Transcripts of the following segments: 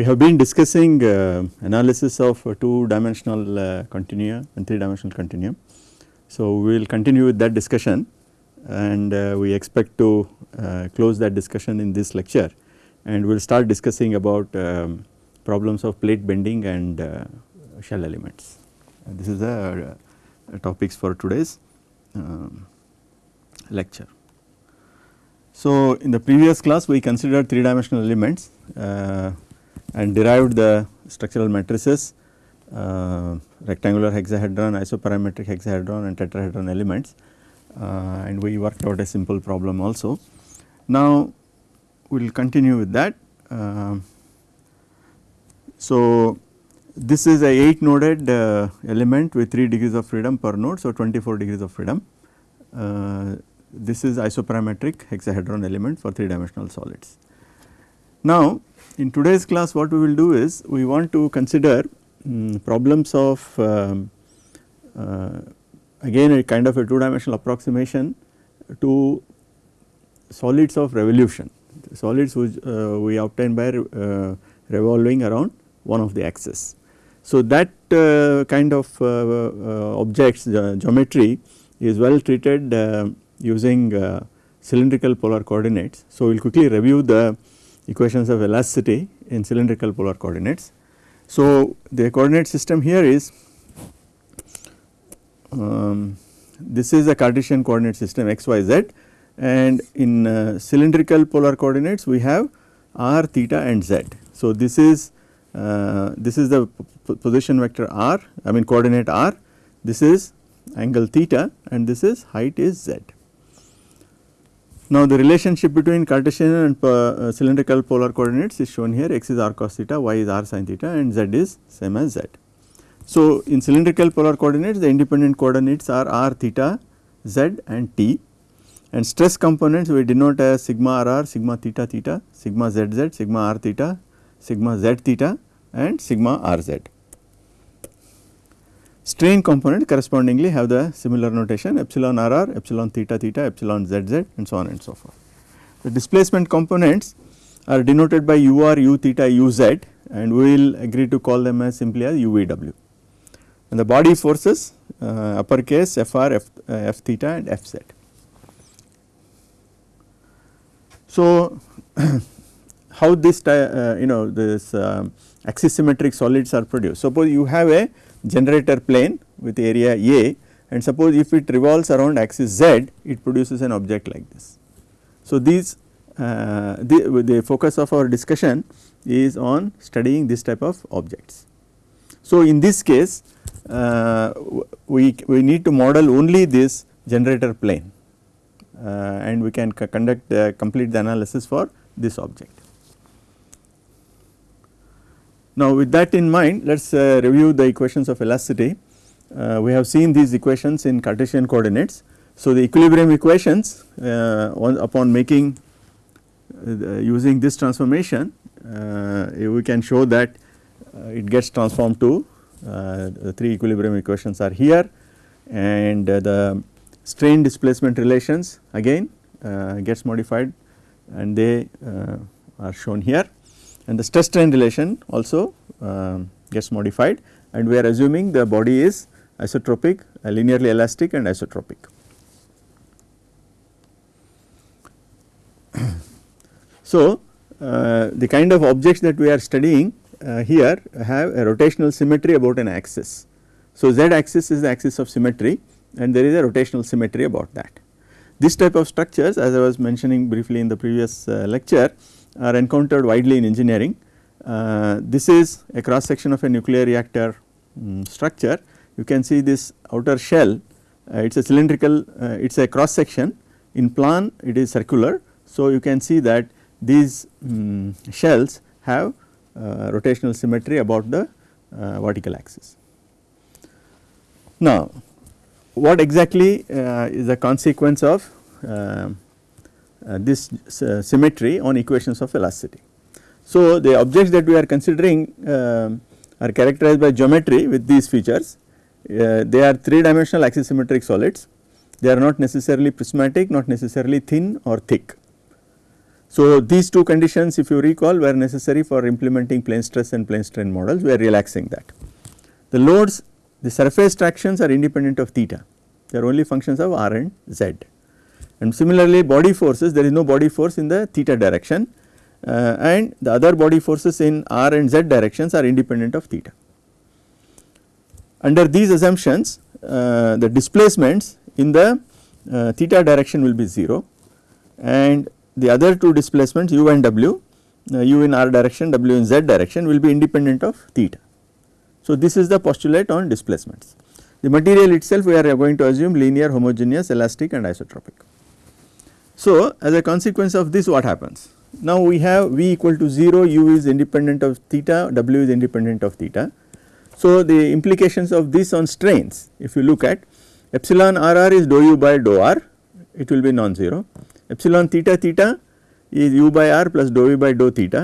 we have been discussing uh, analysis of uh, two dimensional uh, continua and three dimensional continuum. So, we will continue with that discussion and uh, we expect to uh, close that discussion in this lecture and we will start discussing about um, problems of plate bending and uh, shell elements. And this is the topics for today's um, lecture. So, in the previous class we considered three dimensional elements and derived the structural matrices uh, rectangular hexahedron, isoparametric hexahedron and tetrahedron elements uh, and we worked out a simple problem also. Now, we will continue with that. Uh, so, this is a 8 noded uh, element with 3 degrees of freedom per node. So, 24 degrees of freedom. Uh, this is isoparametric hexahedron element for 3 dimensional solids. Now, in today's class what we will do is we want to consider um, problems of um, uh, again a kind of a 2 dimensional approximation to solids of revolution solids which uh, we obtain by uh, revolving around one of the axes. So, that uh, kind of uh, uh, objects geometry is well treated using cylindrical polar coordinates. So, we will quickly review the equations of elasticity in cylindrical polar coordinates. So, the coordinate system here is um, this is a Cartesian coordinate system x y z and in uh, cylindrical polar coordinates we have r theta and z. So, this is uh, this is the position vector r I mean coordinate r this is angle theta and this is height is z. Now, the relationship between Cartesian and uh, cylindrical polar coordinates is shown here x is r cos theta, y is r sin theta and z is same as z. So, in cylindrical polar coordinates the independent coordinates are r theta, z and t and stress components we denote as sigma r r, sigma theta theta, sigma z z, sigma r theta, sigma z theta and sigma r z. Strain component correspondingly have the similar notation epsilon r r, epsilon theta theta, epsilon z z and so on and so forth. The displacement components are denoted by u r, u theta, u z and we will agree to call them as simply as u v w. And the body forces uh, uppercase f r, f, uh, f theta and f z. So, how this uh, you know this um, axis symmetric solids are produced. Suppose you have a generator plane with area A and suppose if it revolves around axis Z it produces an object like this. So, these uh, the, the focus of our discussion is on studying this type of objects. So, in this case uh, we, we need to model only this generator plane uh, and we can conduct the complete the analysis for this object. Now, with that in mind let us uh, review the equations of elasticity. Uh, we have seen these equations in Cartesian coordinates. So, the equilibrium equations uh, upon making uh, using this transformation uh, we can show that it gets transformed to the three equilibrium equations are here and the strain displacement relations again gets modified and they are shown here and the stress strain relation also um, gets modified and we are assuming the body is isotropic, uh, linearly elastic and isotropic. so, uh, the kind of objects that we are studying uh, here have a rotational symmetry about an axis. So, z axis is the axis of symmetry and there is a rotational symmetry about that. This type of structures as I was mentioning briefly in the previous uh, lecture are encountered widely in engineering. Uh, this is a cross section of a nuclear reactor um, structure. You can see this outer shell, uh, it is a cylindrical, uh, it is a cross section in plan it is circular. So, you can see that these um, shells have uh, rotational symmetry about the uh, vertical axis. Now, what exactly uh, is the consequence of this uh, symmetry on equations of elasticity. So, the objects that we are considering uh, are characterized by geometry with these features. they are 3 dimensional axisymmetric solids. They are not necessarily prismatic, not necessarily thin or thick. So, these two conditions if you recall were necessary for implementing plane stress and plane strain models we are relaxing that. The loads the surface tractions are independent of theta they are only functions of r and z and similarly body forces there is no body force in the theta direction uh, and the other body forces in r and z directions are independent of theta. Under these assumptions uh, the displacements in the uh, theta direction will be 0 and the other two displacements u and w uh, u in r direction w in z direction will be independent of theta. So, this is the postulate on displacements. The material itself we are going to assume linear homogeneous elastic and isotropic. So, as a consequence of this what happens? Now, we have V equal to 0 u is independent of theta w is independent of theta. So, the implications of this on strains if you look at epsilon r r is dou u by dou r it will be non-zero epsilon theta theta is u by r plus dou u by dou theta.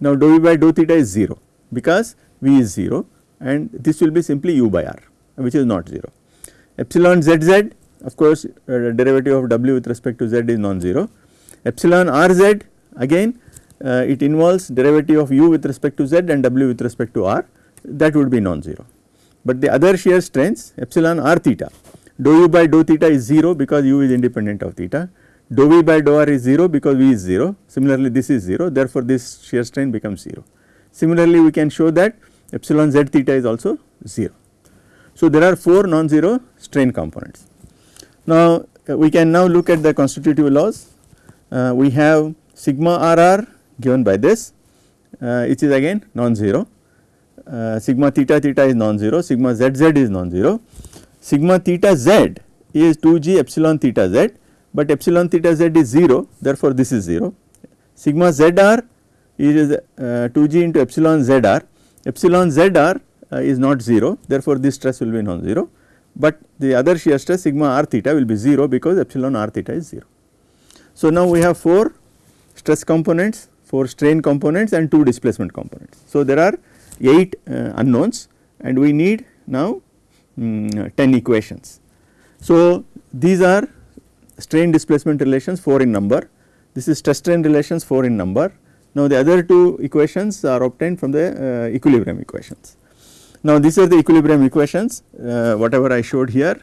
Now, dou u by dou theta is 0 because V is 0 and this will be simply u by r which is not 0. Epsilon z z of course uh, derivative of w with respect to z is non-zero. Epsilon r z again uh, it involves derivative of u with respect to z and w with respect to r that would be non-zero. But the other shear strains epsilon r theta dou u by dou theta is 0 because u is independent of theta dou v by dou r is 0 because v is 0 similarly this is 0 therefore this shear strain becomes 0. Similarly we can show that epsilon z theta is also 0. So, there are 4 non-zero strain components. Now, uh, we can now look at the constitutive laws. Uh, we have sigma r r given by this. Uh, which is again non-zero, uh, sigma theta theta is non-zero, sigma z z is non-zero, sigma theta z is 2 g epsilon theta z, but epsilon theta z is 0 therefore, this is 0. Sigma z r is uh, 2 g into epsilon z r, epsilon z r uh, is not 0 therefore, this stress will be non-zero, but the other shear stress sigma r theta will be 0 because epsilon r theta is 0. So, now we have 4 stress components, 4 strain components and 2 displacement components. So, there are 8 uh, unknowns and we need now um, 10 equations. So, these are strain displacement relations 4 in number, this is stress strain relations 4 in number. Now, the other two equations are obtained from the uh, equilibrium equations. Now, these are the equilibrium equations uh, whatever I showed here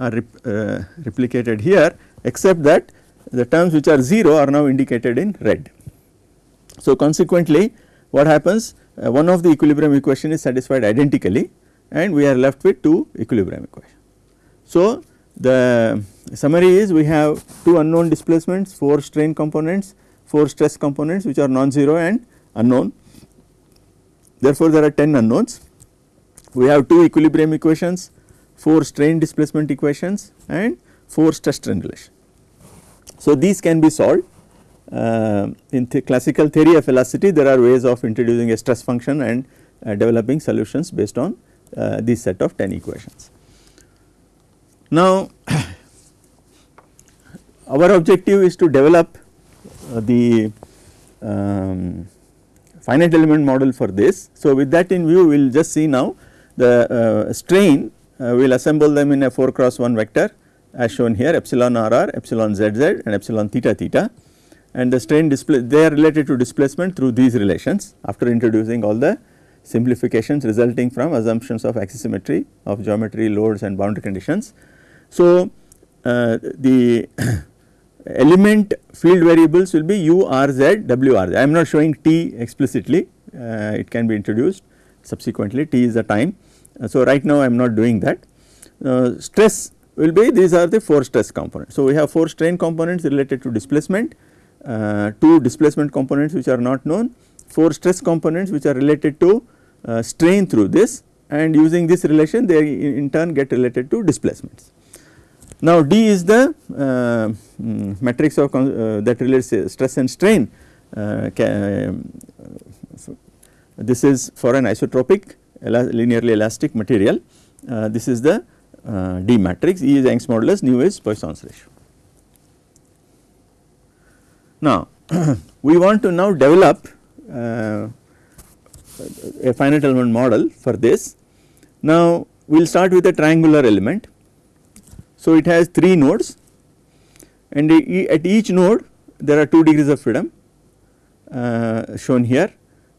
are rep, uh, replicated here except that the terms which are 0 are now indicated in red. So, consequently what happens uh, one of the equilibrium equation is satisfied identically and we are left with two equilibrium equations. So, the summary is we have two unknown displacements, 4 strain components, 4 stress components which are non-zero and unknown. Therefore, there are 10 unknowns we have 2 equilibrium equations, 4 strain displacement equations and 4 stress strain relation. So, these can be solved uh, in the classical theory of elasticity there are ways of introducing a stress function and uh, developing solutions based on uh, this set of 10 equations. Now, our objective is to develop uh, the um, finite element model for this. So, with that in view we will just see now the uh, strain uh, we will assemble them in a 4 cross 1 vector as shown here epsilon r r, epsilon z z and epsilon theta theta. And the strain display they are related to displacement through these relations after introducing all the simplifications resulting from assumptions of axisymmetry of geometry loads and boundary conditions. So, uh, the element field variables will be u r z w r I am not showing t explicitly uh, it can be introduced. Subsequently t is the time so, right now I am not doing that. Uh, stress will be these are the 4 stress components. So, we have 4 strain components related to displacement, uh, 2 displacement components which are not known, 4 stress components which are related to uh, strain through this and using this relation they in turn get related to displacements. Now, D is the uh, mm, matrix of uh, that relates stress and strain this is for an isotropic linearly elastic material. Uh, this is the uh, D matrix, E is Young's modulus, nu is Poisson's ratio. Now, we want to now develop uh, a finite element model for this. Now, we will start with a triangular element. So, it has 3 nodes and at each node there are 2 degrees of freedom uh, shown here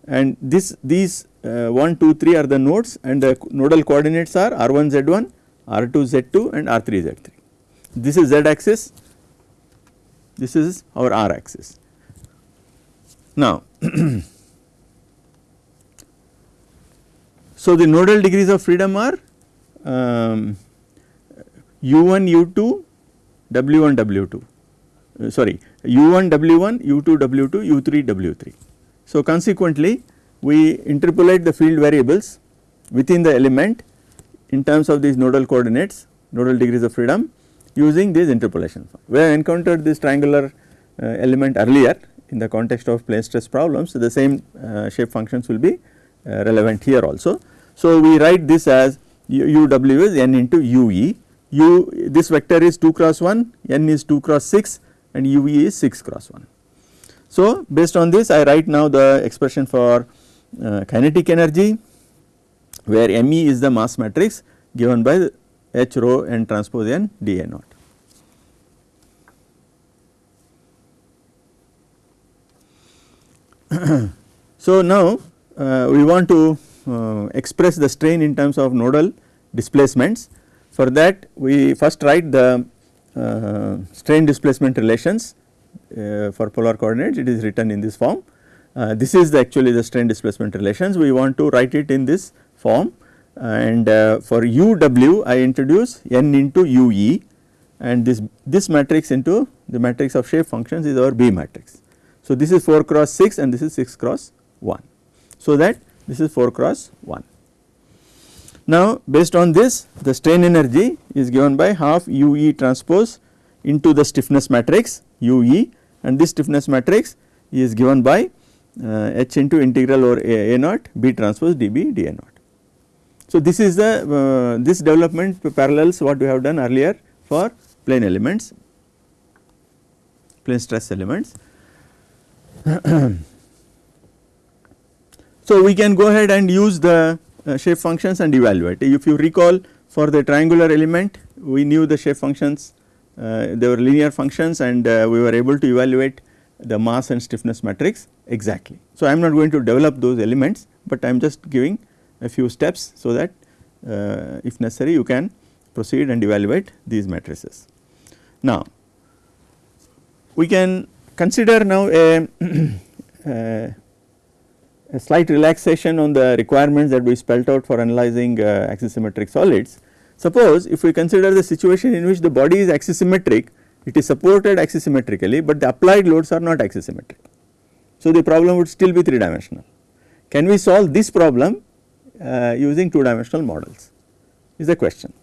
and this these uh, 1 2 3 are the nodes and the nodal coordinates are r1 z1 r2 z2 and r3 z3 this is z axis this is our r axis now so the nodal degrees of freedom are um, u1 u2 w1 w2 uh, sorry u1 w1 u2 w2 u3 w3 so consequently we interpolate the field variables within the element in terms of these nodal coordinates nodal degrees of freedom using this interpolation we have encountered this triangular uh, element earlier in the context of plane stress problems. So the same uh, shape functions will be uh, relevant here also. So we write this as u, w is n into ue u this vector is 2 cross 1 n is 2 cross 6 and ue is 6 cross 1 so based on this I write now the expression for kinetic energy where Me is the mass matrix given by H rho n transpose n dA naught. so now uh, we want to uh, express the strain in terms of nodal displacements. For that we first write the uh, strain displacement relations uh, for polar coordinates it is written in this form. Uh, this is the actually the strain displacement relations we want to write it in this form and uh, for uw I introduce n into ue and this this matrix into the matrix of shape functions is our B matrix. So this is 4 cross 6 and this is 6 cross 1. So that this is 4 cross 1. Now based on this the strain energy is given by half ue transpose into the stiffness matrix ue and this stiffness matrix is given by h into integral over a, a naught b transpose db dA naught. So this is the uh, this development parallels what we have done earlier for plane elements plane stress elements. so we can go ahead and use the uh, shape functions and evaluate if you recall for the triangular element we knew the shape functions uh, they were linear functions and uh, we were able to evaluate the mass and stiffness matrix exactly. So I am not going to develop those elements but I am just giving a few steps so that uh, if necessary you can proceed and evaluate these matrices. Now we can consider now a, a, a, slight relaxation on the requirements that we spelt out for analyzing uh, axisymmetric solids. Suppose if we consider the situation in which the body is axisymmetric it is supported axisymmetrically but the applied loads are not axisymmetric. So the problem would still be 3 dimensional. Can we solve this problem uh, using 2 dimensional models is the question.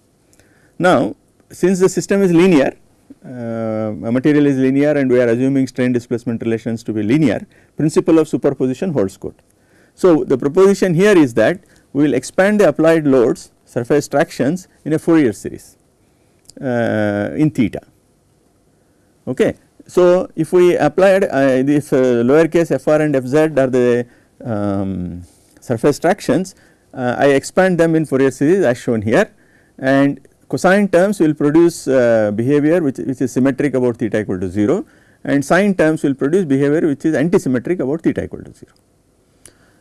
Now since the system is linear uh, material is linear and we are assuming strain displacement relations to be linear principle of superposition holds good. So the proposition here is that we will expand the applied loads surface tractions in a Fourier series uh, in theta okay. So if we applied uh, this uh, lowercase fr and fz are the um, surface tractions uh, I expand them in Fourier series as shown here and cosine terms will produce uh, behavior which, which is symmetric about theta equal to 0 and sine terms will produce behavior which is antisymmetric about theta equal to 0.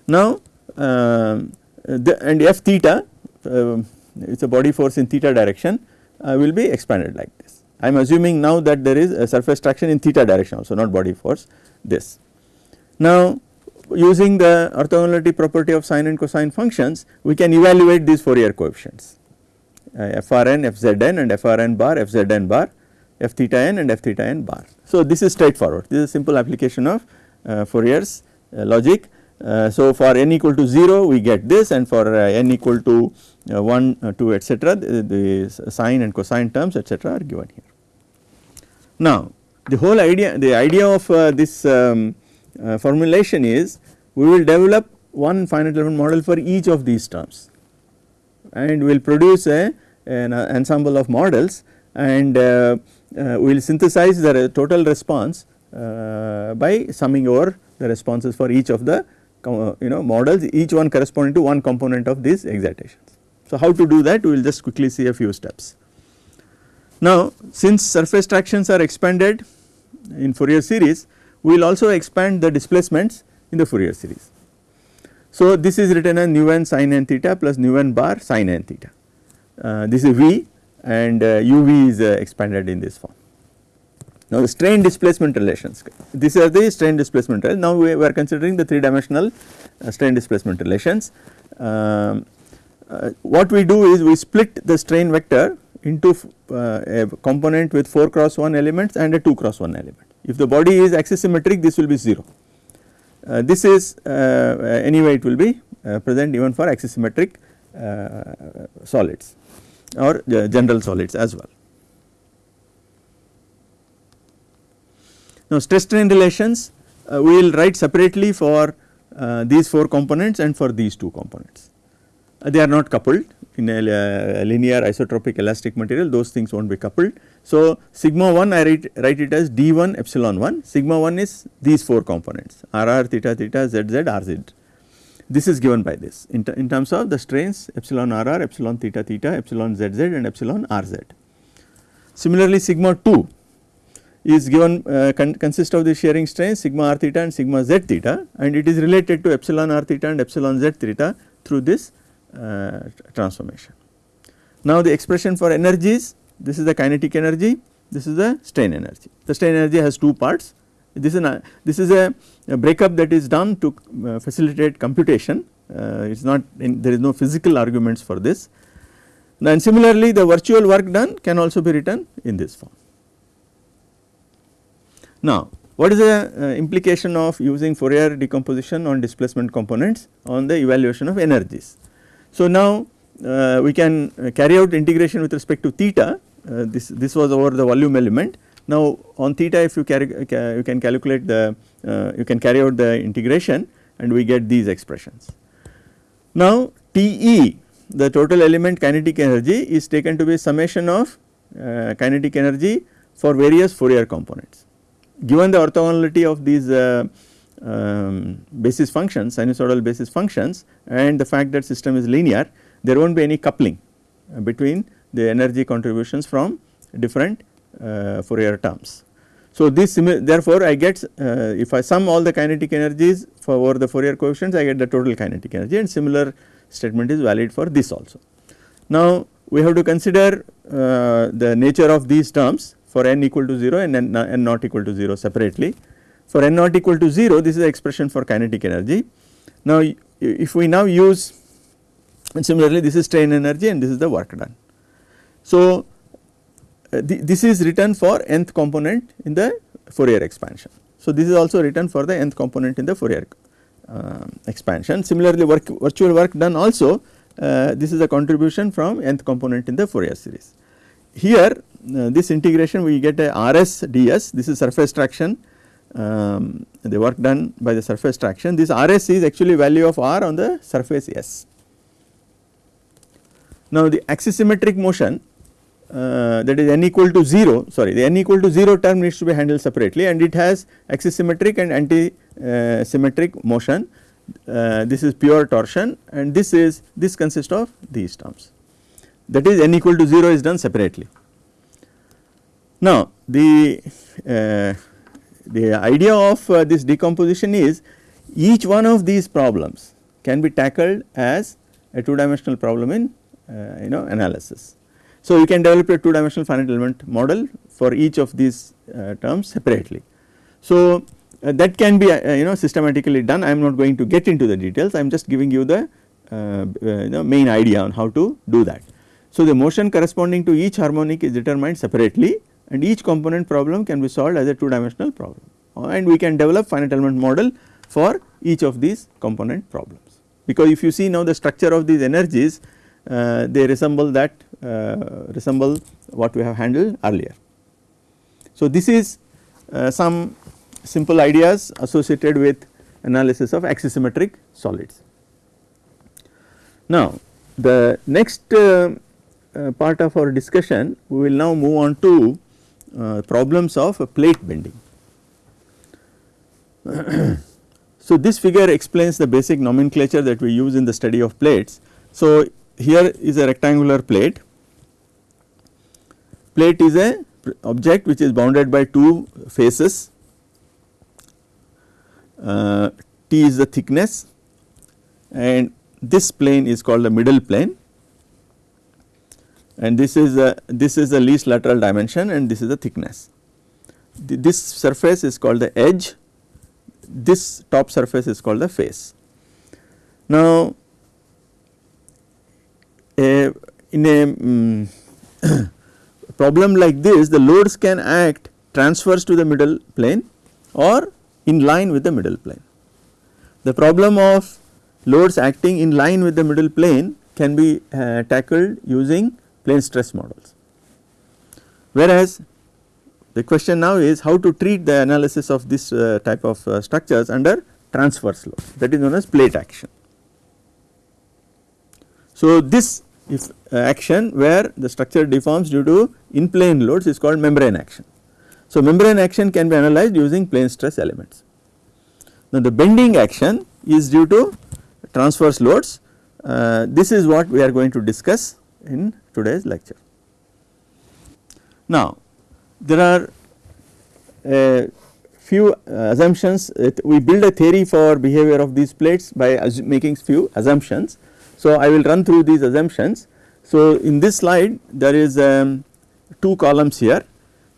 Now um, the, and f theta uh, it is a body force in theta direction uh, will be expanded like this. I am assuming now that there is a surface traction in theta direction also not body force this. Now using the orthogonality property of sine and cosine functions we can evaluate these Fourier coefficients uh, frn, fzn and frn bar, fzn bar, f theta n and f theta n bar. So this is straightforward this is a simple application of uh, Fourier's uh, logic. Uh, so for n equal to 0 we get this and for uh, n equal to uh, 1, 2 etc the, the sine and cosine terms etc are given here. Now the whole idea the idea of this um, uh, formulation is we will develop one finite element model for each of these terms and we will produce a an ensemble of models and uh, uh, we will synthesize the total response uh, by summing over the responses for each of the uh, you know models each one corresponding to one component of these excitations. So how to do that we will just quickly see a few steps. Now since surface tractions are expanded in Fourier series we will also expand the displacements in the Fourier series. So, this is written as nu n sin n theta plus nu n bar sin n theta. Uh, this is V and uh, uv is uh, expanded in this form. Now the strain displacement relations, these are the strain displacement relations. now we are considering the 3 dimensional uh, strain displacement relations. Um, uh, what we do is we split the strain vector into uh, a component with 4 cross 1 elements and a 2 cross 1 element. If the body is axisymmetric this will be 0. Uh, this is uh, anyway it will be present even for axisymmetric solids or general solids as well. Now stress strain relations uh, we will write separately for uh, these 4 components and for these 2 components. Uh, they are not coupled in a, a, linear isotropic elastic material those things will not be coupled. So sigma 1 I write, write it as d1 epsilon 1 sigma 1 is these 4 components rr theta theta zz rz this is given by this in, in terms of the strains epsilon rr, epsilon theta theta, epsilon zz and epsilon rz. Similarly, sigma 2 is given uh, con consist of the shearing strain sigma r theta and sigma z theta and it is related to epsilon r theta and epsilon z theta through this uh, transformation. Now the expression for energies this is the kinetic energy this is the strain energy. The strain energy has two parts this is, a, this is a, a breakup that is done to uh, facilitate computation uh, it is not in, there is no physical arguments for this. And similarly the virtual work done can also be written in this form. Now what is the uh, implication of using Fourier decomposition on displacement components on the evaluation of energies. So now uh, we can uh, carry out integration with respect to theta uh, this, this was over the volume element now on theta if you carry you can calculate the uh, you can carry out the integration and we get these expressions. Now Te the total element kinetic energy is taken to be summation of uh, kinetic energy for various Fourier components. Given the orthogonality of these uh, um, basis functions sinusoidal basis functions and the fact that system is linear there will not be any coupling between the energy contributions from different uh, Fourier terms. So, this therefore, I get uh, if I sum all the kinetic energies for over the Fourier coefficients I get the total kinetic energy and similar statement is valid for this also. Now, we have to consider uh, the nature of these terms for n equal to 0 and n, n not equal to 0 separately. For n not equal to 0 this is the expression for kinetic energy. Now, if we now use and similarly this is strain energy and this is the work done. So, uh, this is written for nth component in the Fourier expansion. So, this is also written for the nth component in the Fourier uh, expansion. Similarly, work, virtual work done also uh, this is a contribution from nth component in the Fourier series. Here uh, this integration we get a RS ds this is surface traction. Um, the work done by the surface traction. This RS is actually value of R on the surface S. Now the axisymmetric motion uh, that is n equal to 0 sorry the n equal to 0 term needs to be handled separately and it has axisymmetric and anti uh, symmetric motion this is pure torsion and this is this consists of these terms that is n equal to 0 is done separately. Now the uh, the idea of uh, this decomposition is each one of these problems can be tackled as a two dimensional problem in you know analysis. So, you can develop a 2 dimensional finite element model for each of these uh, terms separately. So, uh, that can be uh, you know systematically done I am not going to get into the details I am just giving you the uh, uh, you know main idea on how to do that. So, the motion corresponding to each harmonic is determined separately and each component problem can be solved as a 2 dimensional problem uh, and we can develop finite element model for each of these component problems. Because if you see now the structure of these energies uh, they resemble that uh, resemble what we have handled earlier. So, this is uh, some simple ideas associated with analysis of axisymmetric solids. Now, the next uh, part of our discussion we will now move on to uh, problems of plate bending. so, this figure explains the basic nomenclature that we use in the study of plates. So, here is a rectangular plate. Plate is a object which is bounded by two faces uh, T is the thickness and this plane is called the middle plane and this is the this is the least lateral dimension and this is the thickness. The, this surface is called the edge, this top surface is called the face. Now, a, in a um, problem like this the loads can act transverse to the middle plane or in line with the middle plane. The problem of loads acting in line with the middle plane can be uh, tackled using plane stress models. Whereas, the question now is how to treat the analysis of this uh, type of uh, structures under transverse load that is known as plate action. So, this if uh, action where the structure deforms due to in plane loads is called membrane action. So, membrane action can be analyzed using plane stress elements. Now, the bending action is due to transverse loads uh, this is what we are going to discuss in today's lecture. Now, there are a few assumptions we build a theory for behavior of these plates by making few assumptions. So, I will run through these assumptions. So, in this slide there is um, two columns here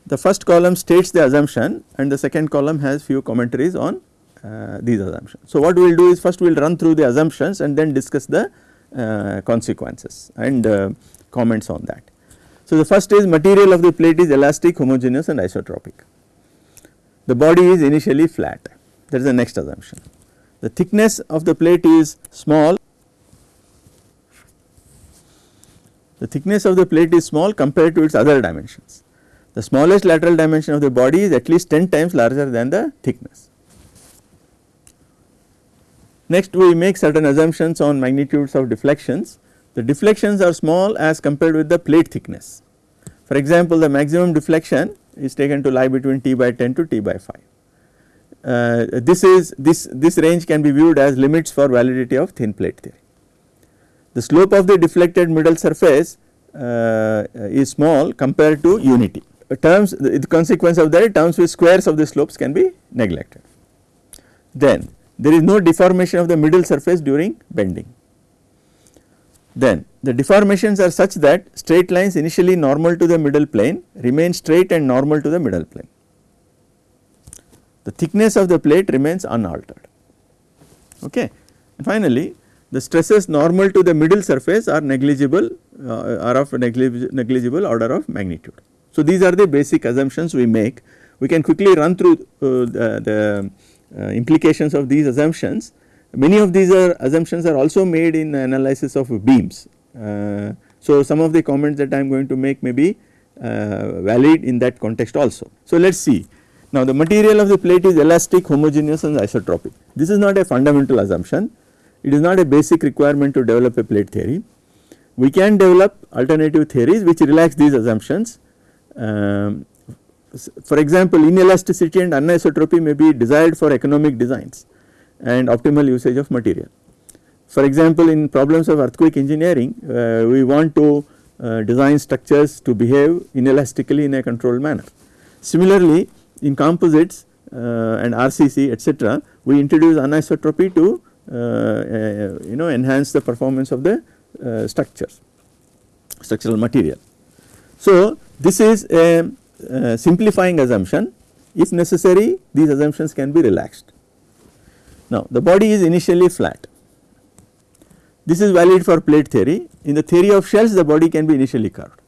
the first column states the assumption and the second column has few commentaries on uh, these assumptions. So, what we will do is first we will run through the assumptions and then discuss the consequences and uh, comments on that. So, the first is material of the plate is elastic, homogeneous and isotropic. The body is initially flat that is the next assumption. The thickness of the plate is small, the thickness of the plate is small compared to its other dimensions. The smallest lateral dimension of the body is at least 10 times larger than the thickness. Next we make certain assumptions on magnitudes of deflections the deflections are small as compared with the plate thickness. For example, the maximum deflection is taken to lie between t by 10 to t by 5. Uh, this is this this range can be viewed as limits for validity of thin plate theory. The slope of the deflected middle surface uh, is small compared to unity. Terms the, consequence of that terms with squares of the slopes can be neglected. Then there is no deformation of the middle surface during bending. Then the deformations are such that straight lines initially normal to the middle plane remain straight and normal to the middle plane. The thickness of the plate remains unaltered. Okay. And finally, the stresses normal to the middle surface are negligible uh, are of negligible order of magnitude. So, these are the basic assumptions we make. We can quickly run through uh, the, the implications of these assumptions Many of these are assumptions are also made in analysis of beams. Uh, so, some of the comments that I am going to make may be uh, valid in that context also. So, let us see. Now, the material of the plate is elastic, homogeneous and isotropic. This is not a fundamental assumption. It is not a basic requirement to develop a plate theory. We can develop alternative theories which relax these assumptions. Um, for example, inelasticity and anisotropy may be desired for economic designs and optimal usage of material. For example, in problems of earthquake engineering, uh, we want to uh, design structures to behave inelastically in a controlled manner. Similarly, in composites uh, and RCC etc., we introduce anisotropy to uh, uh, you know enhance the performance of the uh, structures, structural material. So, this is a simplifying assumption if necessary these assumptions can be relaxed. Now, the body is initially flat. This is valid for plate theory. In the theory of shells, the body can be initially curved.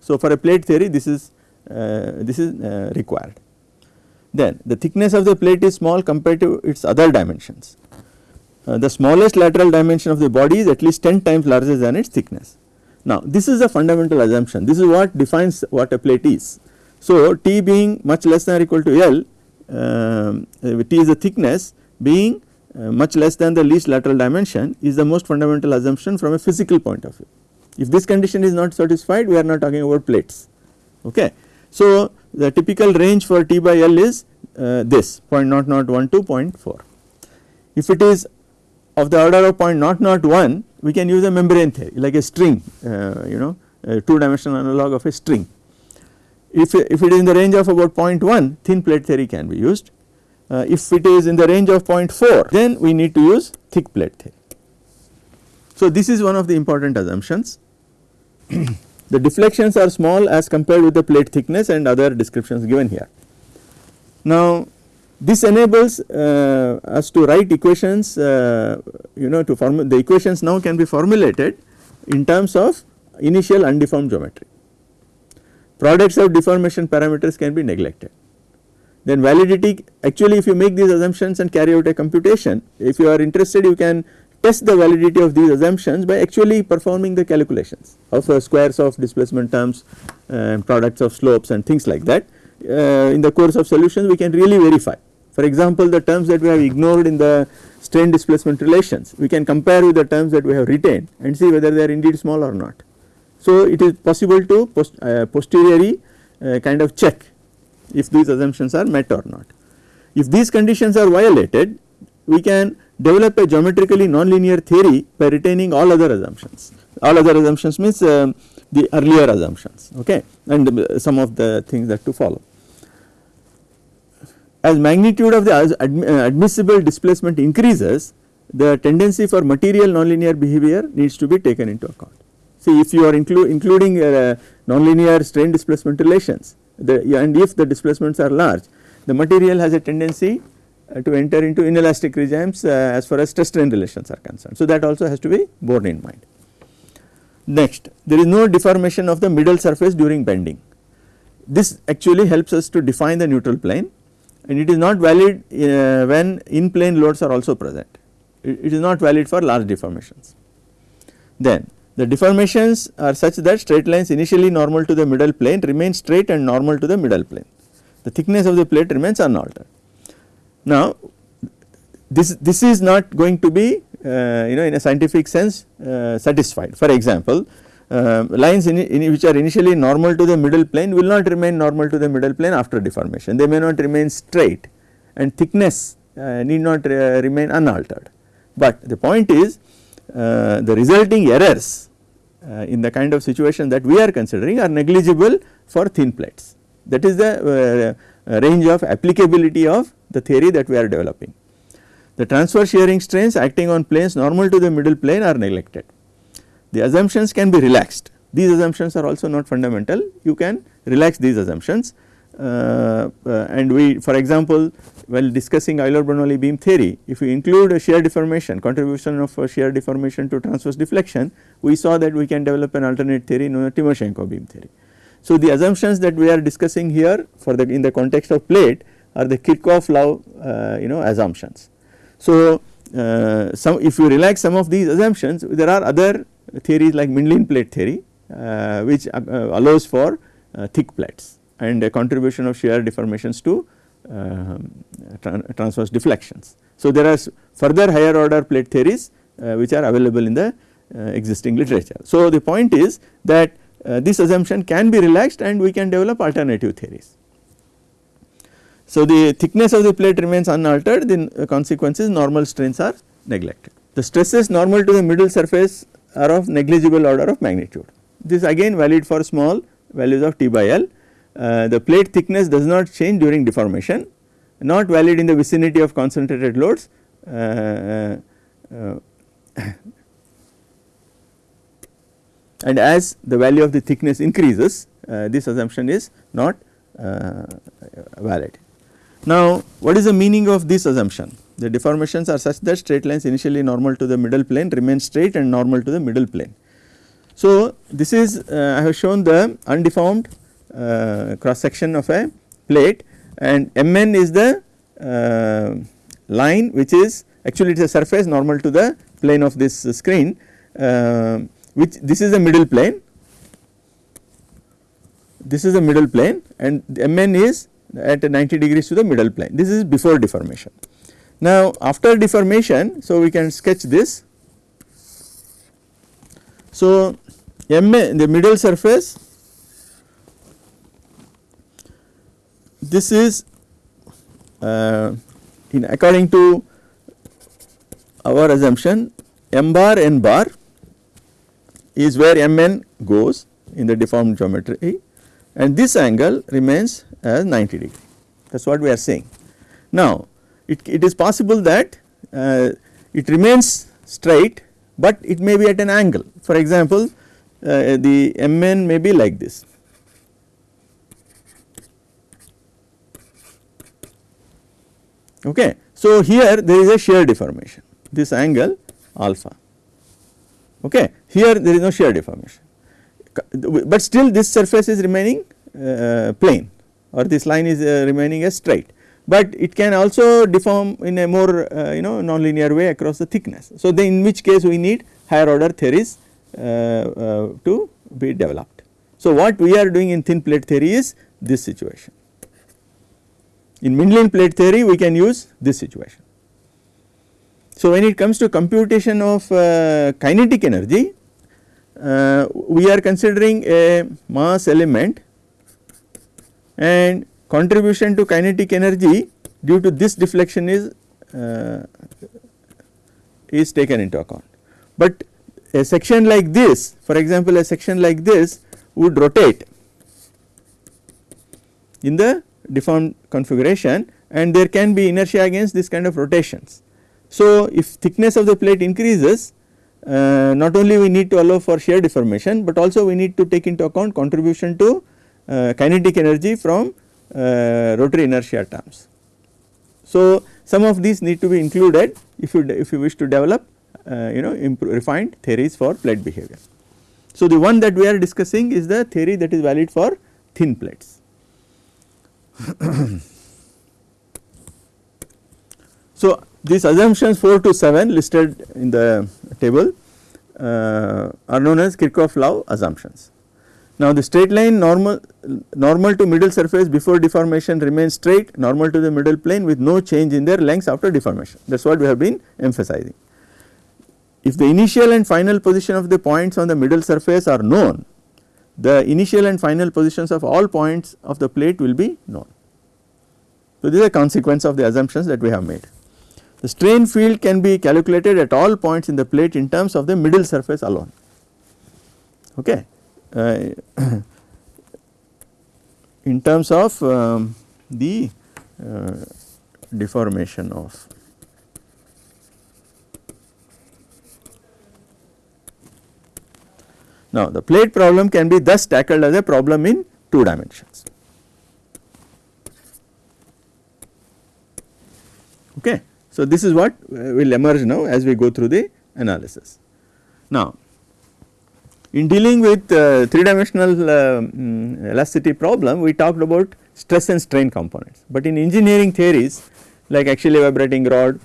So, for a plate theory, this is uh, this is uh, required. Then the thickness of the plate is small compared to its other dimensions. Uh, the smallest lateral dimension of the body is at least 10 times larger than its thickness. Now, this is a fundamental assumption. This is what defines what a plate is. So, T being much less than or equal to L, um, T is the thickness being uh, much less than the least lateral dimension is the most fundamental assumption from a physical point of view. If this condition is not satisfied we are not talking about plates. Okay. So, the typical range for T by L is uh, this 0.001 to 0.4. If it is of the order of 0.001 we can use a membrane theory like a string uh, you know a 2 dimensional analog of a string. If, if it is in the range of about 0.1 thin plate theory can be used Uh, if it is in the range of 0.4 then we need to use thick plate theory. So, this is one of the important assumptions. the deflections are small as compared with the plate thickness and other descriptions given here. Now, this enables uh, us to write equations uh, you know to form the equations now can be formulated in terms of initial undeformed geometry. Products of deformation parameters can be neglected. Then validity actually if you make these assumptions and carry out a computation if you are interested you can test the validity of these assumptions by actually performing the calculations of uh, squares of displacement terms uh, products of slopes and things like that. Uh, in the course of solutions we can really verify. For example, the terms that we have ignored in the strain displacement relations we can compare with the terms that we have retained and see whether they are indeed small or not. So, it is possible to post, uh, posteriori uh, kind of check if these assumptions are met or not. If these conditions are violated we can develop a geometrically nonlinear theory by retaining all other assumptions. All other assumptions means uh, the earlier assumptions okay and uh, some of the things that to follow. As magnitude of the uh, admissible displacement increases the tendency for material nonlinear behavior needs to be taken into account. See if you are inclu including uh, nonlinear strain displacement relations the, and if the displacements are large the material has a tendency uh, to enter into inelastic regimes uh, as far as stress strain relations are concerned. So, that also has to be borne in mind. Next there is no deformation of the middle surface during bending. This actually helps us to define the neutral plane and it is not valid uh, when in plane loads are also present. It, it is not valid for large deformations. Then the deformations are such that straight lines initially normal to the middle plane remain straight and normal to the middle plane. The thickness of the plate remains unaltered. Now this, this is not going to be uh, you know in a scientific sense uh, satisfied. For example, uh, lines in, in which are initially normal to the middle plane will not remain normal to the middle plane after deformation. They may not remain straight and thickness uh, need not uh, remain unaltered. But the point is uh, the resulting errors uh, in the kind of situation that we are considering are negligible for thin plates. That is the uh, range of applicability of the theory that we are developing. The transverse shearing strains acting on planes normal to the middle plane are neglected. The assumptions can be relaxed. These assumptions are also not fundamental. You can relax these assumptions uh, uh, and we for example, while discussing Euler-Bernoulli beam theory, if we include a shear deformation contribution of shear deformation to transverse deflection, we saw that we can develop an alternate theory known as Timoshenko beam theory. So, the assumptions that we are discussing here for the in the context of plate are the Kirchhoff-Love uh, you know assumptions. So, uh, some if you relax some of these assumptions there are other theories like Mindlin plate theory uh, which uh, allows for thick plates and a contribution of shear deformations to uh, transverse deflections. So, there are further higher order plate theories uh, which are available in the uh, existing literature. So, the point is that uh, this assumption can be relaxed and we can develop alternative theories. So, the thickness of the plate remains unaltered the consequences normal strains are neglected. The stresses normal to the middle surface are of negligible order of magnitude. This is again valid for small values of T by L uh, the plate thickness does not change during deformation not valid in the vicinity of concentrated loads uh, uh, and as the value of the thickness increases this assumption is not valid. Now what is the meaning of this assumption? The deformations are such that straight lines initially normal to the middle plane remain straight and normal to the middle plane. So this is uh, I have shown the undeformed uh, cross section of a plate and Mn is the uh, line which is actually it is a surface normal to the plane of this screen uh, which this is the middle plane. This is the middle plane and Mn is at 90 degrees to the middle plane. This is before deformation. Now after deformation so we can sketch this. So Mn the middle surface this is uh, in according to our assumption m bar n bar is where mn goes in the deformed geometry and this angle remains as 90 degree that is what we are saying. Now it, it is possible that uh, it remains straight, but it may be at an angle. For example, uh, the Mn may be like this. Okay. So, here there is a shear deformation this angle alpha okay. here there is no shear deformation but still this surface is remaining uh, plane or this line is uh, remaining as straight but it can also deform in a more uh, you know nonlinear way across the thickness. So, then in which case we need higher order theories uh, uh, to be developed. So, what we are doing in thin plate theory is this situation. In Mindlin plate theory we can use this situation. So, when it comes to computation of uh, kinetic energy uh, we are considering a mass element and contribution to kinetic energy due to this deflection is uh, is taken into account. But a section like this for example a section like this would rotate in the deformed configuration and there can be inertia against this kind of rotations. So, if thickness of the plate increases uh, not only we need to allow for shear deformation, but also we need to take into account contribution to uh, kinetic energy from uh, rotary inertia terms. So, some of these need to be included if you if you wish to develop uh, you know refined theories for plate behavior. So, the one that we are discussing is the theory that is valid for thin plates. so, these assumptions 4 to 7 listed in the table uh, are known as Kirchhoff-Love assumptions. Now, the straight line normal normal to middle surface before deformation remains straight normal to the middle plane with no change in their lengths after deformation that is what we have been emphasizing. If the initial and final position of the points on the middle surface are known the initial and final positions of all points of the plate will be known. So, this is a consequence of the assumptions that we have made. The strain field can be calculated at all points in the plate in terms of the middle surface alone. Okay. Uh, in terms of um, the uh, deformation of Now, the plate problem can be thus tackled as a problem in two dimensions. Okay. So, this is what will emerge now as we go through the analysis. Now, in dealing with uh, 3 dimensional uh, um, elasticity problem we talked about stress and strain components, but in engineering theories like axially vibrating rod,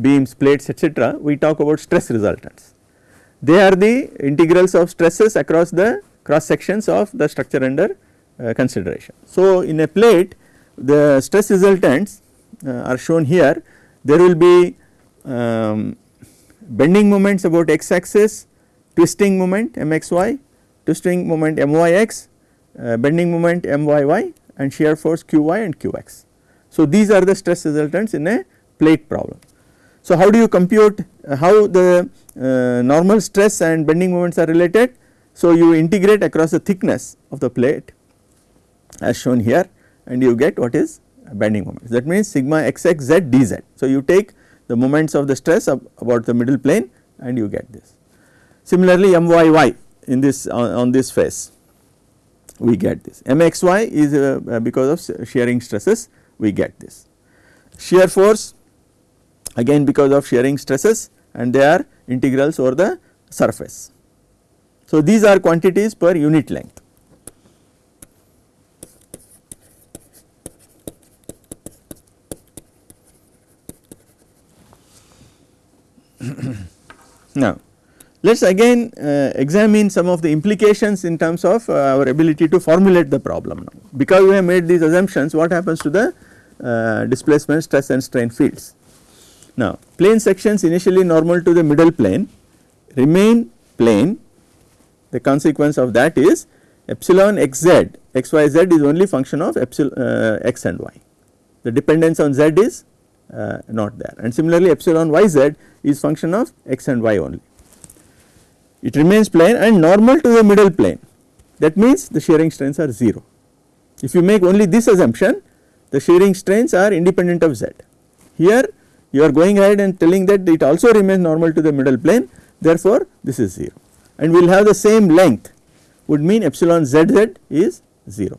beams, plates etc. we talk about stress resultants. They are the integrals of stresses across the cross sections of the structure under uh, consideration. So, in a plate the stress resultants are shown here there will be um, bending moments about x axis, twisting moment mxy, twisting moment myx, uh, bending moment myy and shear force qy and qx. So, these are the stress resultants in a plate problem. So, how do you compute uh, how the uh, normal stress and bending moments are related? So, you integrate across the thickness of the plate as shown here and you get what is bending moments that means sigma xx z dz. So, you take the moments of the stress about the middle plane and you get this. Similarly, myy in this on, on this face we get this mxy is uh, uh, because of shearing stresses we get this. Shear force again because of shearing stresses and they are integrals over the surface. So, these are quantities per unit length. Now, let us again uh, examine some of the implications in terms of uh, our ability to formulate the problem now. Because we have made these assumptions what happens to the uh, displacement stress and strain fields. Now, plane sections initially normal to the middle plane remain plane the consequence of that is epsilon xz xyz is only function of epsilon uh, x and y the dependence on z is uh, not there and similarly epsilon yz is function of x and y only. It remains plane and normal to the middle plane that means the shearing strains are 0. If you make only this assumption the shearing strains are independent of z Here you are going ahead and telling that it also remains normal to the middle plane therefore, this is 0 and we will have the same length would mean epsilon zz is 0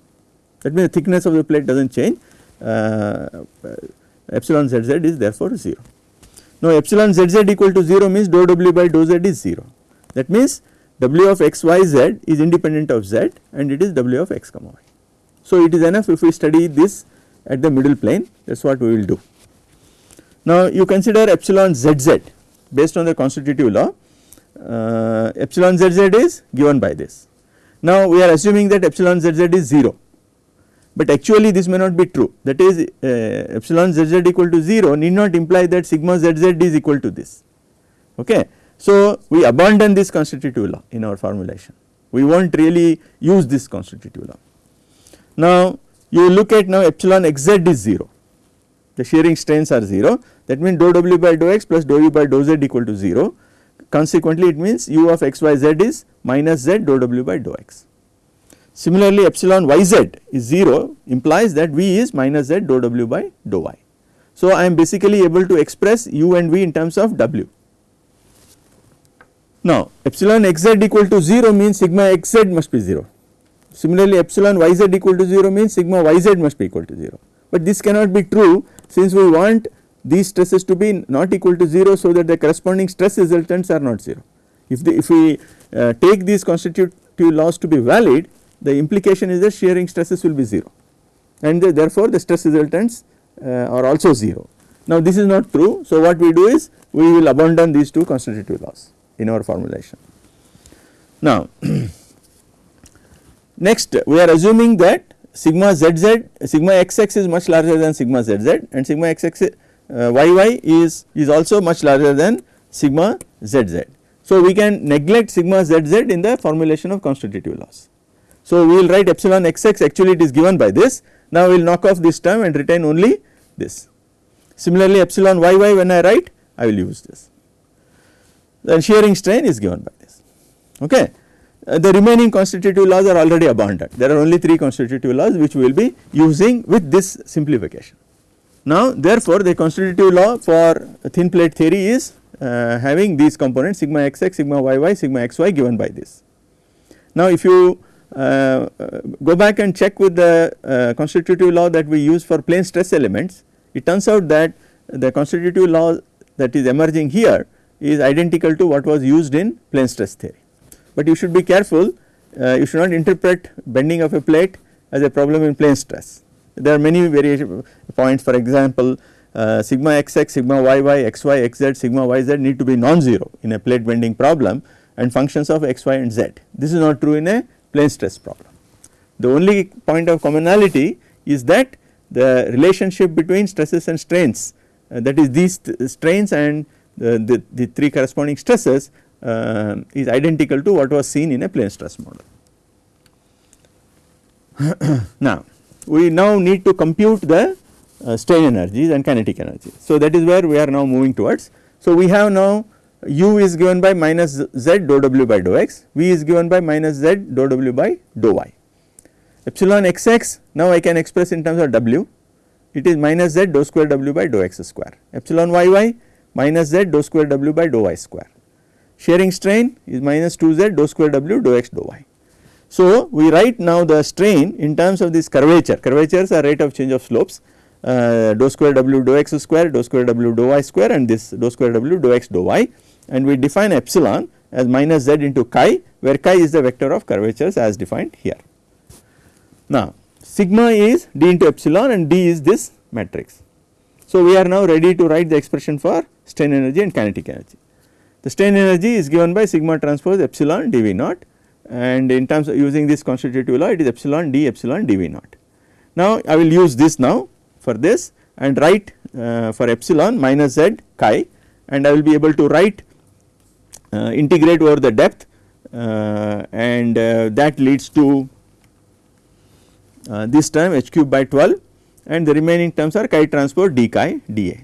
that means the thickness of the plate does not change uh, epsilon zz is therefore 0. Now epsilon zz equal to 0 means dou w by dou z is 0 that means w of x y z is independent of z and it is w of x comma y. So it is enough if we study this at the middle plane that is what we will do. Now you consider epsilon zz based on the constitutive law uh, epsilon zz is given by this. Now we are assuming that epsilon zz is 0 but actually this may not be true that is uh, epsilon zz equal to 0 need not imply that sigma zz is equal to this okay. So we abandon this constitutive law in our formulation we will not really use this constitutive law. Now you look at now epsilon xz is 0 the shearing strains are 0 that means dou w by dou x plus dou u by dou z equal to 0 consequently it means u of x y z is minus z dou w by dou x. Similarly epsilon yz is 0 implies that v is minus z dou w by dou y. So I am basically able to express u and v in terms of w. Now epsilon xz equal to 0 means sigma xz must be 0. Similarly epsilon yz equal to 0 means sigma yz must be equal to 0. But this cannot be true since we want these stresses to be not equal to 0 so that the corresponding stress resultants are not 0. If, the, if we uh, take these constitutive laws to be valid the implication is that shearing stresses will be 0 and the, therefore the stress resultants uh, are also 0. Now this is not true so what we do is we will abandon these two constitutive laws in our formulation. Now next we are assuming that sigma zz sigma xx is much larger than sigma zz and sigma xx uh, yy is is also much larger than sigma zz. So we can neglect sigma zz in the formulation of constitutive laws. So, we will write epsilon xx actually it is given by this now we will knock off this term and retain only this. Similarly epsilon yy when I write I will use this then shearing strain is given by this okay. Uh, the remaining constitutive laws are already abundant there are only 3 constitutive laws which we will be using with this simplification. Now therefore the constitutive law for thin plate theory is uh, having these components sigma xx, sigma yy, sigma xy given by this. Now if you uh, go back and check with the uh, constitutive law that we use for plane stress elements, it turns out that the constitutive law that is emerging here is identical to what was used in plane stress theory. But you should be careful, uh, you should not interpret bending of a plate as a problem in plane stress. There are many variation points for example, uh, sigma xx, sigma yy, xy, xz, sigma yz need to be non-zero in a plate bending problem and functions of x, y and z. This is not true in a plane stress problem. The only point of commonality is that the relationship between stresses and strains uh, that is these strains and the, the, the, three corresponding stresses uh, is identical to what was seen in a plane stress model. now we now need to compute the uh, strain energies and kinetic energies. So that is where we are now moving towards. So we have now u is given by minus z dou w by dou x, v is given by minus z dou w by dou y. Epsilon xx now I can express in terms of w, it is minus z dou square w by dou x square. Epsilon yy minus z dou square w by dou y square. Shearing strain is minus 2 z dou square w dou x dou y. So we write now the strain in terms of this curvature, curvatures are rate of change of slopes uh, dou square w dou x square, dou square w dou y square and this dou square w dou x dou y and we define epsilon as minus z into chi where chi is the vector of curvatures as defined here. Now sigma is d into epsilon and d is this matrix. So we are now ready to write the expression for strain energy and kinetic energy. The strain energy is given by sigma transpose epsilon dv naught and in terms of using this constitutive law it is epsilon d epsilon dv naught. Now I will use this now for this and write uh, for epsilon minus z chi and I will be able to write uh, integrate over the depth uh, and uh, that leads to this term h cube by 12 and the remaining terms are chi transpose d chi dA.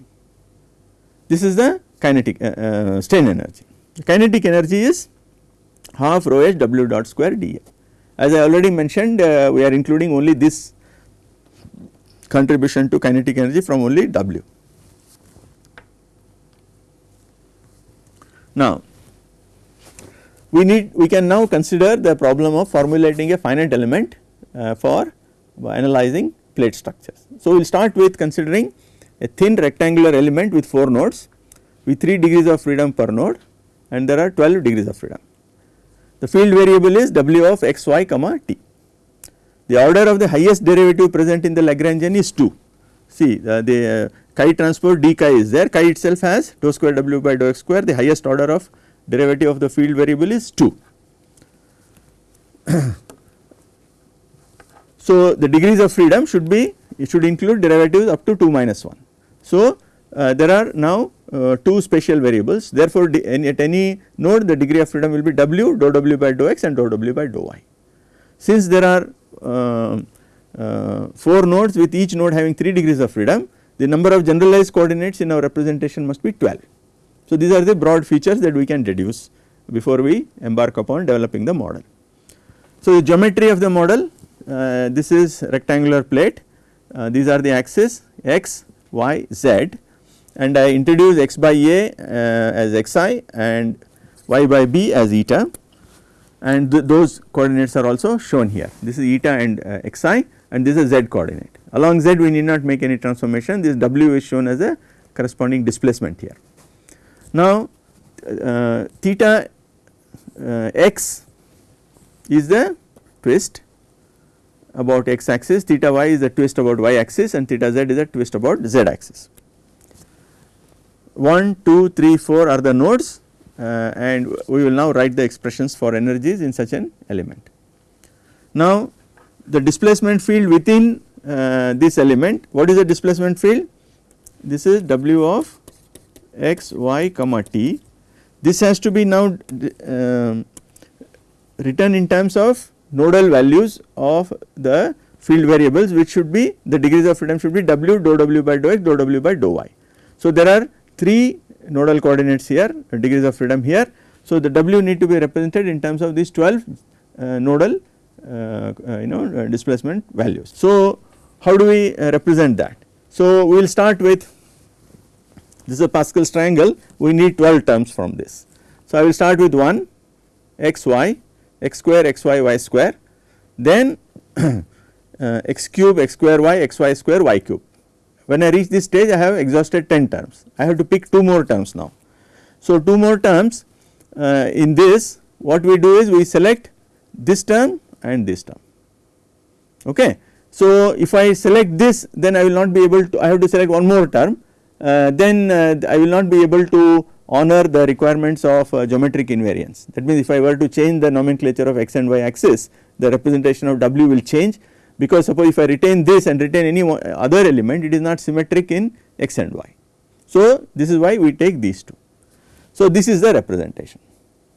This is the kinetic uh, strain energy. The kinetic energy is half rho h w dot square dA. As I already mentioned uh, we are including only this contribution to kinetic energy from only W. Now, we need we can now consider the problem of formulating a finite element uh, for analyzing plate structures. So, we will start with considering a thin rectangular element with 4 nodes with 3 degrees of freedom per node and there are 12 degrees of freedom. The field variable is W of x y comma t. The order of the highest derivative present in the Lagrangian is 2. See the, the uh, chi transpose d chi is there chi itself has dou square w by dou x square the highest order of derivative of the field variable is 2. so, the degrees of freedom should be it should include derivatives up to 2 minus 1. So, uh, there are now uh, two spatial variables therefore, at any node the degree of freedom will be w dou w by dou x and dou w by dou y. Since there are uh, uh 4 nodes with each node having 3 degrees of freedom the number of generalized coordinates in our representation must be 12. So, these are the broad features that we can deduce before we embark upon developing the model. So, the geometry of the model uh, this is rectangular plate uh, these are the axes x, y, z and I introduce x by a uh, as xi and y by b as eta and th those coordinates are also shown here. This is eta and uh, xi and this is z coordinate. Along z we need not make any transformation this w is shown as a corresponding displacement here. Now uh, theta uh, x is the twist about x axis theta y is the twist about y axis and theta z is a twist about z axis. 1, 2, 3, 4 are the nodes and we will now write the expressions for energies in such an element. Now the displacement field within uh, this element what is the displacement field? This is W of x, y comma t. This has to be now uh, written in terms of nodal values of the field variables which should be the degrees of freedom should be w dou w by dou x dou w by dou y. So, there are 3 nodal coordinates here degrees of freedom here. So, the W need to be represented in terms of these 12 uh, nodal uh, uh, you know uh, displacement values. So, how do we uh, represent that? So, we will start with this is a Pascal's triangle we need 12 terms from this. So, I will start with 1 x y x square x y y square then x cube x square y x y square y cube when I reach this stage I have exhausted 10 terms, I have to pick 2 more terms now. So 2 more terms uh, in this what we do is we select this term and this term. Okay. So if I select this then I will not be able to I have to select one more term. Uh, then uh, I will not be able to honor the requirements of uh, geometric invariance. That means if I were to change the nomenclature of x and y axis the representation of w will change because suppose if I retain this and retain any other element it is not symmetric in x and y. So this is why we take these two. So this is the representation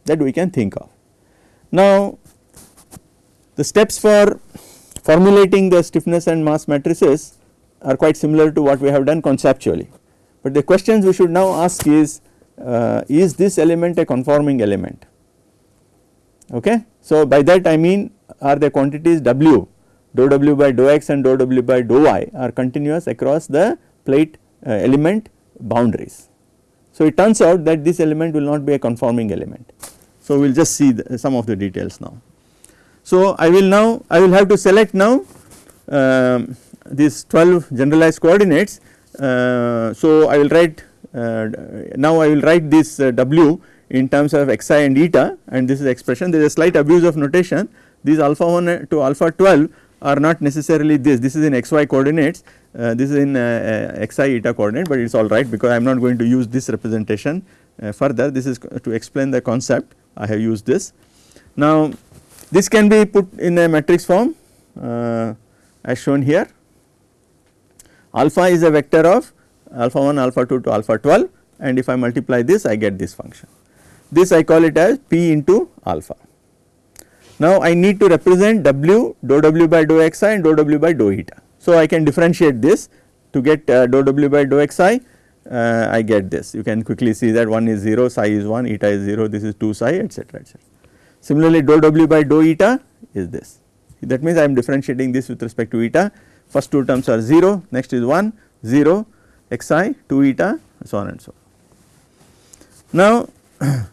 that we can think of. Now the steps for formulating the stiffness and mass matrices are quite similar to what we have done conceptually, but the questions we should now ask is uh, is this element a conforming element okay. So by that I mean are the quantities W dou w by dou x and dou w by dou y are continuous across the plate uh, element boundaries. So, it turns out that this element will not be a conforming element. So, we will just see the, some of the details now. So, I will now I will have to select now um, these 12 generalized coordinates. Uh, so, I will write uh, now I will write this uh, w in terms of xi and eta and this is expression there is a slight abuse of notation these alpha 1 to alpha 12 are not necessarily this, this is in xy coordinates, uh, this is in uh, uh xi eta coordinate, but it is all right because I am not going to use this representation uh, further, this is to explain the concept I have used this. Now this can be put in a matrix form uh, as shown here, alpha is a vector of alpha 1, alpha 2 to alpha 12 and if I multiply this I get this function. This I call it as p into alpha. Now I need to represent W dou W by dou xi and dou W by dou eta. So I can differentiate this to get uh, dou W by dou xi uh, I get this you can quickly see that one is 0 xi is 1 eta is 0 this is 2 xi etc etc. Similarly dou W by dou eta is this that means I am differentiating this with respect to eta first two terms are 0 next is 1 0 xi 2 eta so on and so on. Now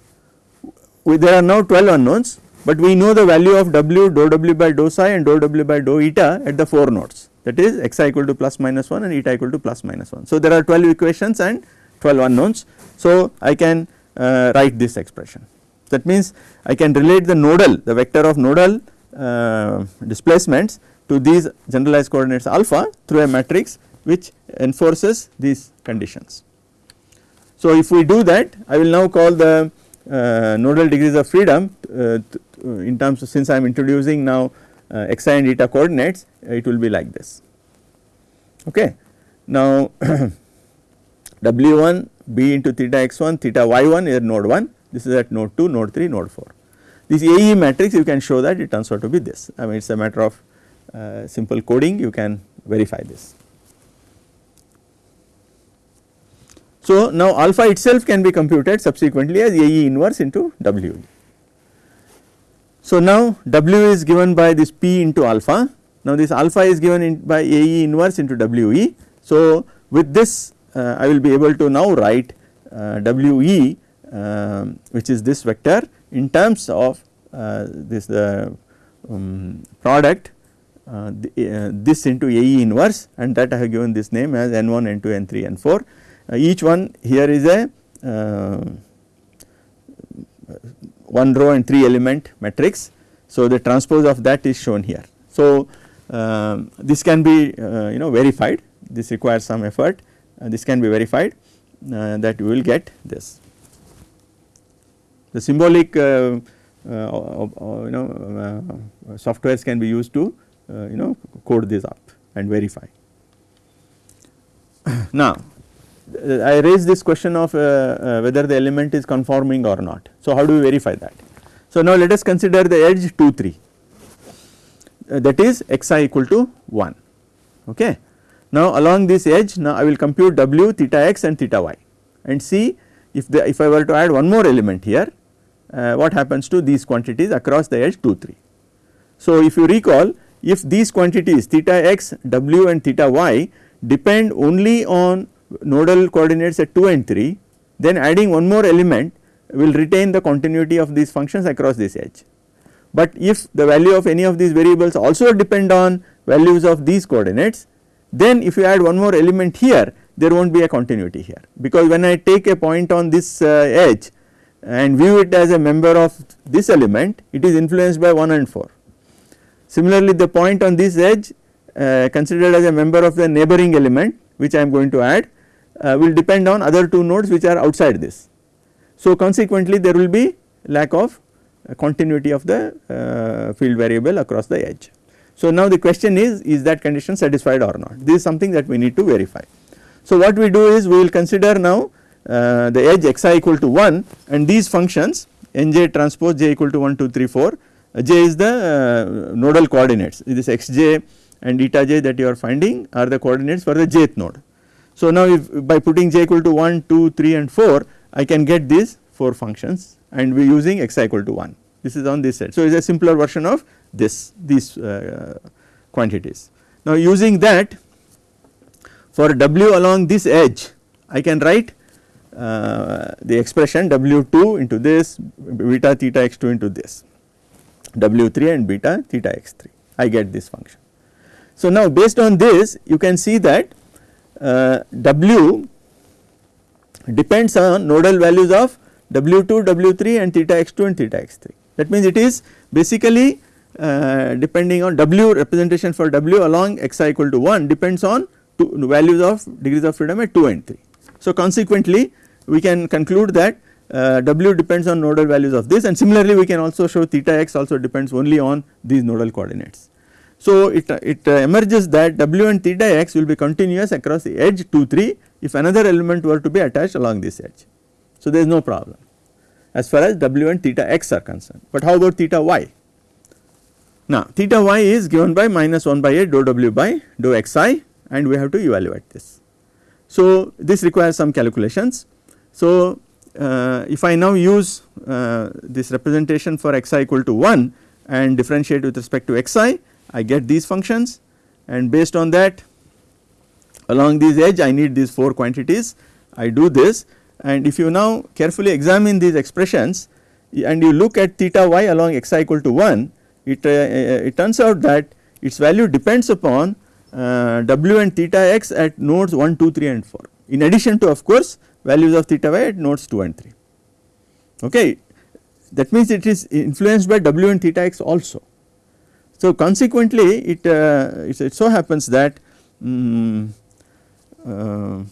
there are now 12 unknowns, but we know the value of w dou w by dou xi and dou w by dou eta at the 4 nodes that is xi equal to plus minus 1 and eta equal to plus minus 1. So, there are 12 equations and 12 unknowns. So, I can uh, write this expression that means I can relate the nodal the vector of nodal uh, displacements to these generalized coordinates alpha through a matrix which enforces these conditions. So, if we do that I will now call the uh, nodal degrees of freedom uh, in terms of since I am introducing now uh, xi and eta coordinates it will be like this. Okay. Now, W1 b into theta x1 theta y1 is node 1 this is at node 2 node 3 node 4. This AE matrix you can show that it turns out to be this I mean it is a matter of uh, simple coding you can verify this. So, now alpha itself can be computed subsequently as AE inverse into WE. So, now W is given by this P into alpha, now this alpha is given by AE inverse into WE. So, with this uh, I will be able to now write uh, WE uh, which is this vector in terms of uh, this the um, product uh, the, uh, this into AE inverse and that I have given this name as N1, N2, N3, N4. each one here is a one row and 3 element matrix. So, the transpose of that is shown here. So, um, this can be uh, you know verified this requires some effort uh, this can be verified uh, that you will get this. The symbolic uh, uh, you know softwares can be used to you know code this up and verify. now I raise this question of whether the element is conforming or not. So, how do we verify that? So, now let us consider the edge 2 3 uh, that is xi equal to 1 okay. Now along this edge now I will compute w theta x and theta y and see if the if I were to add one more element here uh, what happens to these quantities across the edge 2 3. So if you recall if these quantities theta x w and theta y depend only on nodal coordinates at 2 and 3 then adding one more element will retain the continuity of these functions across this edge. But if the value of any of these variables also depend on values of these coordinates then if you add one more element here there will not be a continuity here because when I take a point on this uh, edge and view it as a member of this element it is influenced by 1 and 4. Similarly the point on this edge uh, considered as a member of the neighboring element which I am going to add uh, will depend on other two nodes which are outside this. So consequently there will be lack of uh, continuity of the uh, field variable across the edge. So now the question is, is that condition satisfied or not? This is something that we need to verify. So what we do is we will consider now uh, the edge xi equal to 1 and these functions nj transpose j equal to 1 2 3 4 uh, j is the uh, nodal coordinates this xj and eta j that you are finding are the coordinates for the jth node. So now if by putting j equal to 1 2 3 and 4 I can get these 4 functions and we are using xi equal to 1 this is on this set. So it is a simpler version of this these uh, quantities. Now using that for w along this edge I can write uh, the expression w2 into this beta theta x2 into this w3 and beta theta x3 I get this function. So now based on this you can see that w depends on nodal values of w2 w3 and theta x2 and theta x3 that means it is basically uh, depending on W representation for W along xi equal to 1 depends on two values of degrees of freedom at 2 and 3. So consequently we can conclude that uh, W depends on nodal values of this and similarly we can also show theta x also depends only on these nodal coordinates. So it, it uh, emerges that W and theta x will be continuous across the edge 2 3 if another element were to be attached along this edge. So there is no problem as far as W and theta x are concerned but how about theta y? Now theta y is given by minus 1 by a dou w by dou xi and we have to evaluate this. So this requires some calculations. So uh, if I now use uh, this representation for xi equal to 1 and differentiate with respect to xi I get these functions and based on that along this edge I need these 4 quantities I do this and if you now carefully examine these expressions and you look at theta y along xi equal to 1, it, uh, uh, it turns out that its value depends upon uh, w and theta x at nodes 1, 2, 3 and 4 in addition to of course values of theta y at nodes 2 and 3. Okay. That means it is influenced by w and theta x also. So consequently it, uh, it, it, so happens that um, uh,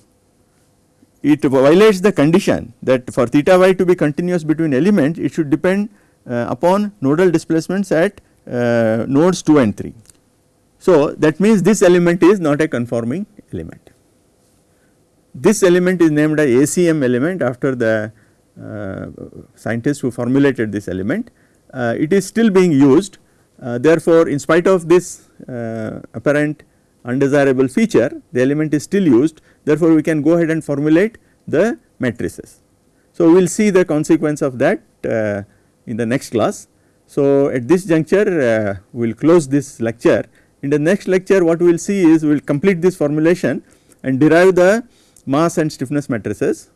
it violates the condition that for theta y to be continuous between elements it should depend uh, upon nodal displacements at uh, nodes 2 and 3. So that means this element is not a conforming element. This element is named a ACM element after the uh, scientist who formulated this element. Uh, it is still being used uh, therefore in spite of this uh, apparent undesirable feature the element is still used therefore we can go ahead and formulate the matrices. So we will see the consequence of that uh, in the next class. So at this juncture uh, we will close this lecture in the next lecture what we will see is we will complete this formulation and derive the mass and stiffness matrices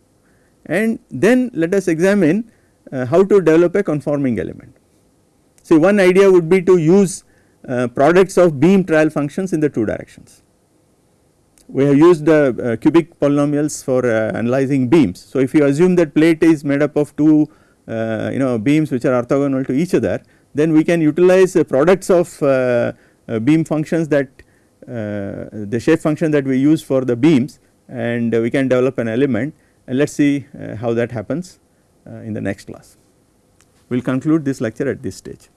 and then let us examine uh, how to develop a conforming element. See one idea would be to use uh, products of beam trial functions in the two directions. We have used uh, cubic polynomials for uh, analyzing beams. So if you assume that plate is made up of two uh, you know beams which are orthogonal to each other then we can utilize the products of uh, beam functions that the shape function that we use for the beams and we can develop an element and let us see how that happens in the next class. We will conclude this lecture at this stage.